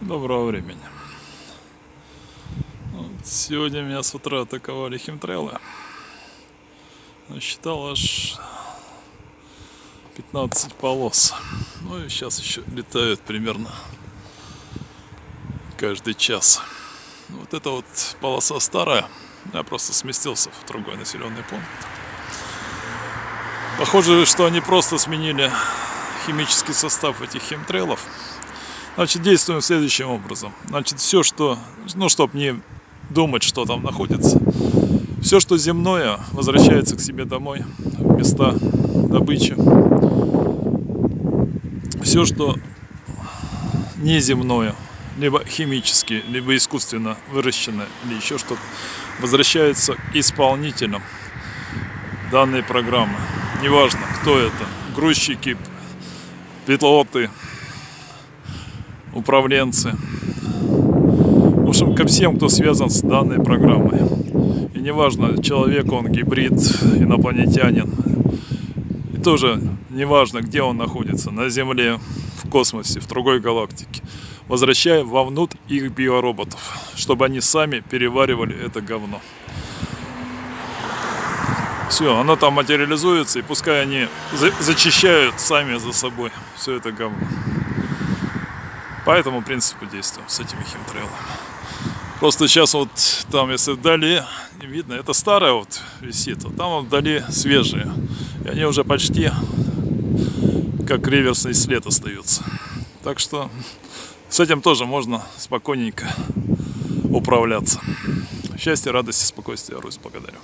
Доброго времени. Вот сегодня меня с утра атаковали химтрелы. Насчитал аж 15 полос. Ну и сейчас еще летают примерно каждый час. Вот эта вот полоса старая. Я просто сместился в другой населенный пункт. Похоже, что они просто сменили химический состав этих химтрелов Значит, действуем следующим образом. Значит, все, что, ну, чтобы не думать, что там находится, все, что земное, возвращается к себе домой, в места добычи. Все, что неземное, либо химически, либо искусственно выращенное, или еще что-то, возвращается к исполнителям данной программы. Неважно, кто это, грузчики, пилоты, управленцы. В общем, ко всем, кто связан с данной программой. И неважно, человек он гибрид, инопланетянин. И тоже неважно, где он находится, на Земле, в космосе, в другой галактике. Возвращаем вовнутрь их биороботов, чтобы они сами переваривали это говно. Все, оно там материализуется, и пускай они зачищают сами за собой все это говно. По этому принципу действуем с этими химтрейлами. Просто сейчас вот там, если вдали, видно, это старая вот висит, а там вдали свежие. И они уже почти как реверсный след остаются. Так что с этим тоже можно спокойненько управляться. Счастья, радости, спокойствия, Русь, благодарю.